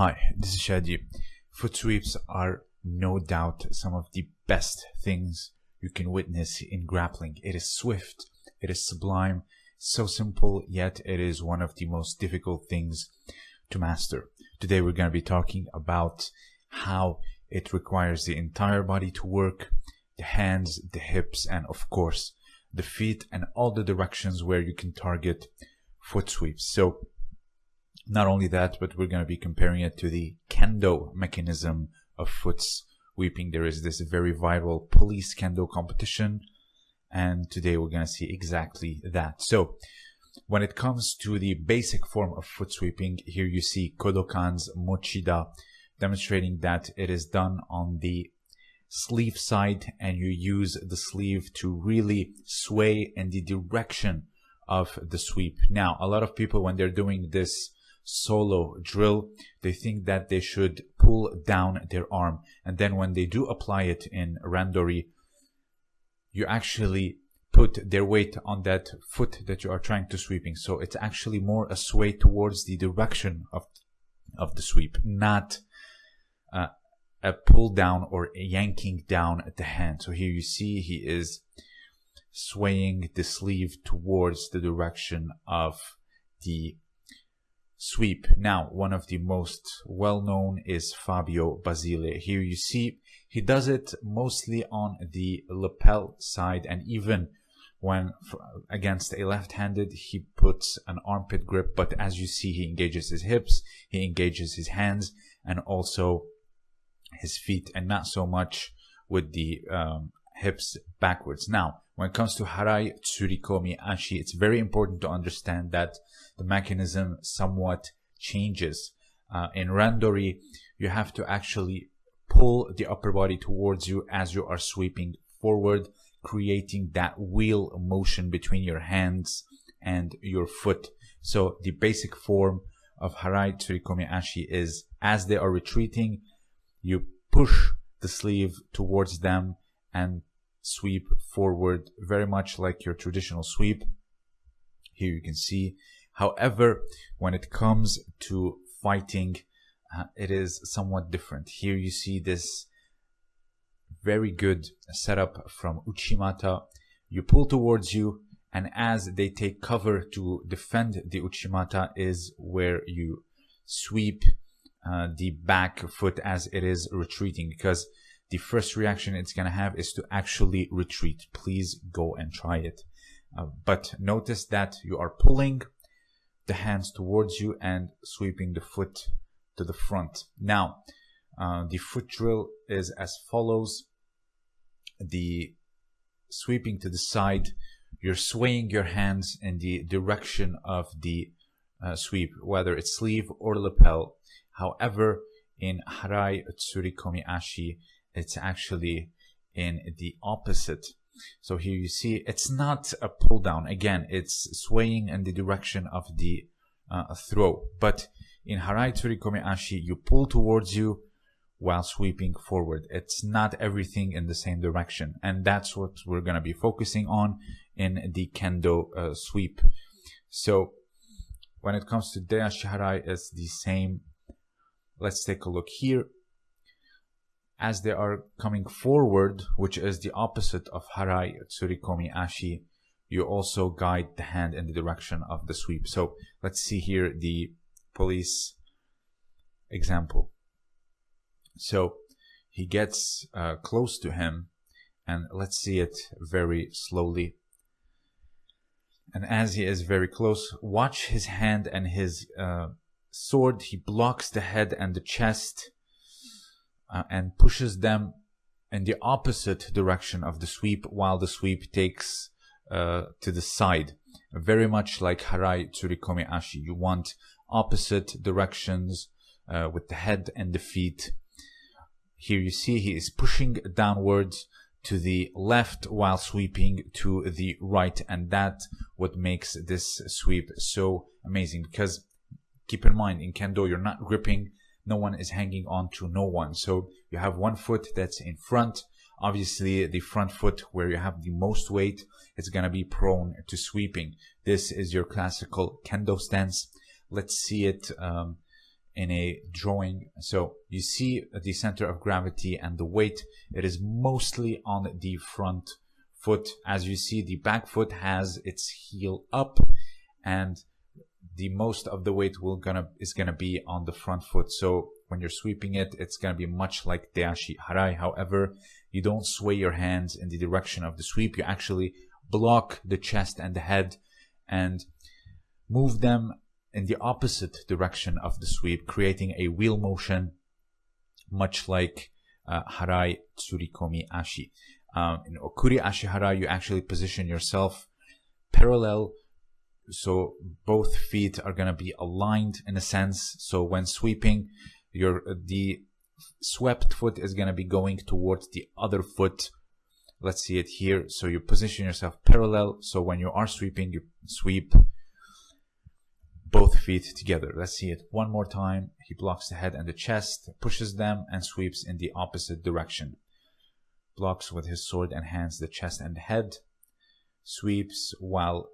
Hi, this is Shadi. Foot sweeps are no doubt some of the best things you can witness in grappling. It is swift, it is sublime, so simple, yet it is one of the most difficult things to master. Today we're going to be talking about how it requires the entire body to work, the hands, the hips, and of course, the feet and all the directions where you can target foot sweeps. So not only that, but we're going to be comparing it to the kendo mechanism of foot sweeping. There is this very viral police kendo competition, and today we're going to see exactly that. So, when it comes to the basic form of foot sweeping, here you see Kodokan's Mochida demonstrating that it is done on the sleeve side and you use the sleeve to really sway in the direction of the sweep. Now, a lot of people, when they're doing this solo drill, they think that they should pull down their arm. And then when they do apply it in randori, you actually put their weight on that foot that you are trying to sweeping. So it's actually more a sway towards the direction of, of the sweep, not uh, a pull down or yanking down at the hand. So here you see he is swaying the sleeve towards the direction of the sweep. Now, one of the most well known is Fabio Basile. Here you see he does it mostly on the lapel side and even when against a left-handed he puts an armpit grip but as you see he engages his hips he engages his hands and also his feet and not so much with the um, hips backwards now when it comes to harai tsurikomi ashi it's very important to understand that the mechanism somewhat changes. Uh, in randori, you have to actually pull the upper body towards you as you are sweeping forward, creating that wheel motion between your hands and your foot. So the basic form of Harai Tsurikomi Ashi is as they are retreating, you push the sleeve towards them and sweep forward, very much like your traditional sweep. Here you can see However, when it comes to fighting, uh, it is somewhat different. Here you see this very good setup from Uchimata. You pull towards you, and as they take cover to defend the Uchimata is where you sweep uh, the back foot as it is retreating because the first reaction it's going to have is to actually retreat. Please go and try it. Uh, but notice that you are pulling the hands towards you and sweeping the foot to the front. Now, uh, the foot drill is as follows. The sweeping to the side, you're swaying your hands in the direction of the uh, sweep, whether it's sleeve or lapel. However, in Harai Tsurikomi Ashi, it's actually in the opposite so here you see it's not a pull down. Again, it's swaying in the direction of the uh, throw. But in Harai Tsurikomi Ashi, you pull towards you while sweeping forward. It's not everything in the same direction. And that's what we're going to be focusing on in the Kendo uh, sweep. So when it comes to Deashi Harai, it's the same. Let's take a look here as they are coming forward, which is the opposite of Harai Tsurikomi Ashi, you also guide the hand in the direction of the sweep. So let's see here the police example. So he gets uh, close to him and let's see it very slowly. And as he is very close, watch his hand and his uh, sword. He blocks the head and the chest uh, and pushes them in the opposite direction of the sweep while the sweep takes uh, to the side. Very much like Harai Tsurikomi Ashi. You want opposite directions uh, with the head and the feet. Here you see he is pushing downwards to the left while sweeping to the right and that what makes this sweep so amazing because keep in mind in kendo you're not gripping no one is hanging on to no one. So you have one foot that's in front. Obviously, the front foot where you have the most weight is going to be prone to sweeping. This is your classical kendo stance. Let's see it um, in a drawing. So you see the center of gravity and the weight. It is mostly on the front foot. As you see, the back foot has its heel up and the most of the weight will gonna is gonna be on the front foot. So when you're sweeping it, it's gonna be much like Deashi Harai. However, you don't sway your hands in the direction of the sweep. You actually block the chest and the head and move them in the opposite direction of the sweep, creating a wheel motion, much like uh, Harai Tsurikomi Ashi. Um, in Okuri Ashi Harai, you actually position yourself parallel, so both feet are going to be aligned in a sense. So when sweeping, your uh, the swept foot is going to be going towards the other foot. Let's see it here. So you position yourself parallel. So when you are sweeping, you sweep both feet together. Let's see it one more time. He blocks the head and the chest, pushes them, and sweeps in the opposite direction. Blocks with his sword and hands the chest and head, sweeps while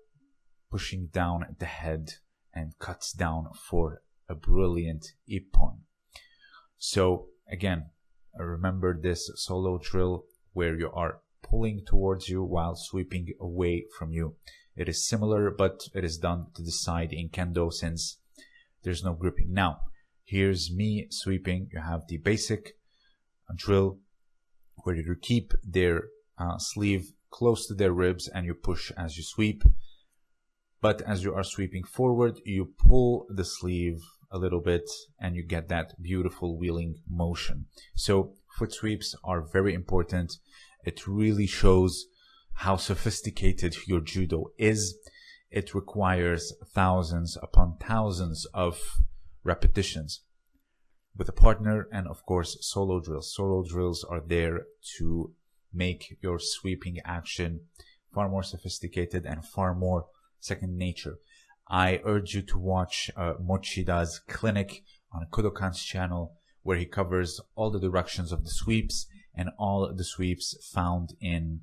pushing down the head and cuts down for a brilliant ippon. So again, remember this solo drill where you are pulling towards you while sweeping away from you. It is similar, but it is done to the side in kendo since there's no gripping. Now, here's me sweeping. You have the basic drill where you keep their uh, sleeve close to their ribs and you push as you sweep. But as you are sweeping forward, you pull the sleeve a little bit and you get that beautiful wheeling motion. So foot sweeps are very important. It really shows how sophisticated your judo is. It requires thousands upon thousands of repetitions with a partner and of course solo drills. Solo drills are there to make your sweeping action far more sophisticated and far more second nature. I urge you to watch uh, Mochida's clinic on Kodokan's channel where he covers all the directions of the sweeps and all the sweeps found in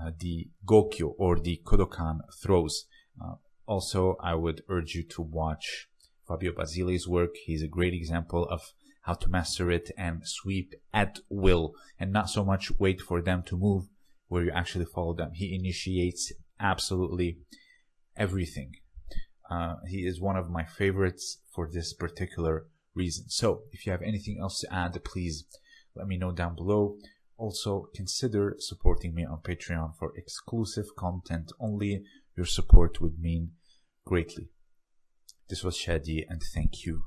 uh, the Gokyo or the Kodokan throws. Uh, also, I would urge you to watch Fabio Basile's work. He's a great example of how to master it and sweep at will and not so much wait for them to move where you actually follow them. He initiates absolutely everything. Uh, he is one of my favorites for this particular reason. So if you have anything else to add, please let me know down below. Also, consider supporting me on Patreon for exclusive content only. Your support would mean greatly. This was Shadi, and thank you.